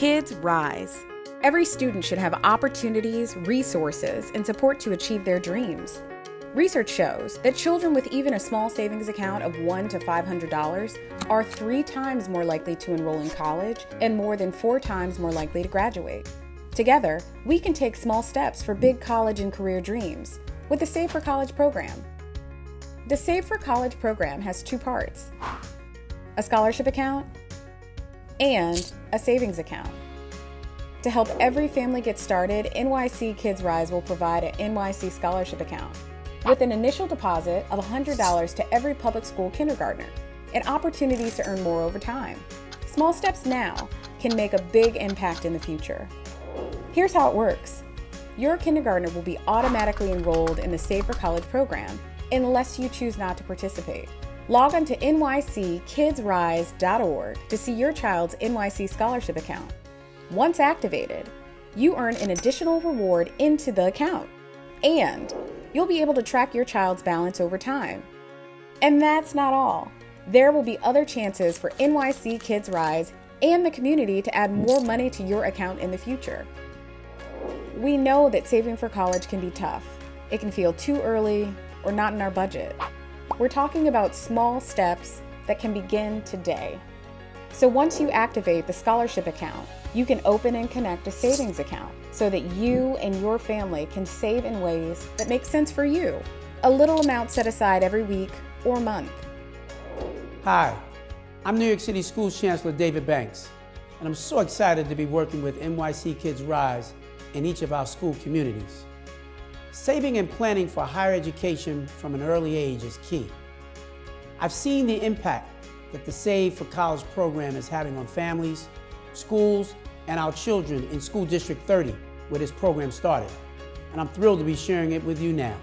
Kids Rise. Every student should have opportunities, resources, and support to achieve their dreams. Research shows that children with even a small savings account of $1 to $500 are three times more likely to enroll in college and more than four times more likely to graduate. Together, we can take small steps for big college and career dreams with the Save for College program. The Save for College program has two parts a scholarship account and a savings account. To help every family get started, NYC Kids Rise will provide an NYC scholarship account with an initial deposit of $100 to every public school kindergartner and opportunities to earn more over time. Small steps now can make a big impact in the future. Here's how it works. Your kindergartner will be automatically enrolled in the Save for College program unless you choose not to participate. Log on to nyckidsrise.org to see your child's NYC scholarship account. Once activated, you earn an additional reward into the account, and you'll be able to track your child's balance over time. And that's not all. There will be other chances for NYC Kids Rise and the community to add more money to your account in the future. We know that saving for college can be tough. It can feel too early or not in our budget. We're talking about small steps that can begin today. So once you activate the scholarship account, you can open and connect a savings account so that you and your family can save in ways that make sense for you. A little amount set aside every week or month. Hi, I'm New York City Schools Chancellor David Banks, and I'm so excited to be working with NYC Kids Rise in each of our school communities. Saving and planning for higher education from an early age is key. I've seen the impact that the Save for College program is having on families, schools, and our children in School District 30, where this program started. And I'm thrilled to be sharing it with you now.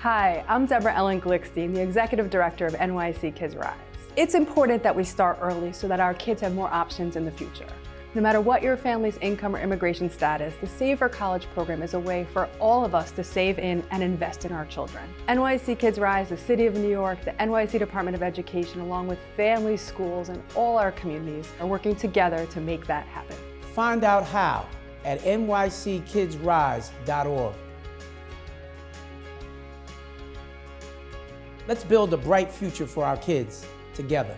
Hi, I'm Deborah Ellen Glickstein, the Executive Director of NYC Kids Rise. It's important that we start early so that our kids have more options in the future. No matter what your family's income or immigration status, the Save for College program is a way for all of us to save in and invest in our children. NYC Kids Rise, the City of New York, the NYC Department of Education, along with families, schools, and all our communities are working together to make that happen. Find out how at nyckidsrise.org. Let's build a bright future for our kids together.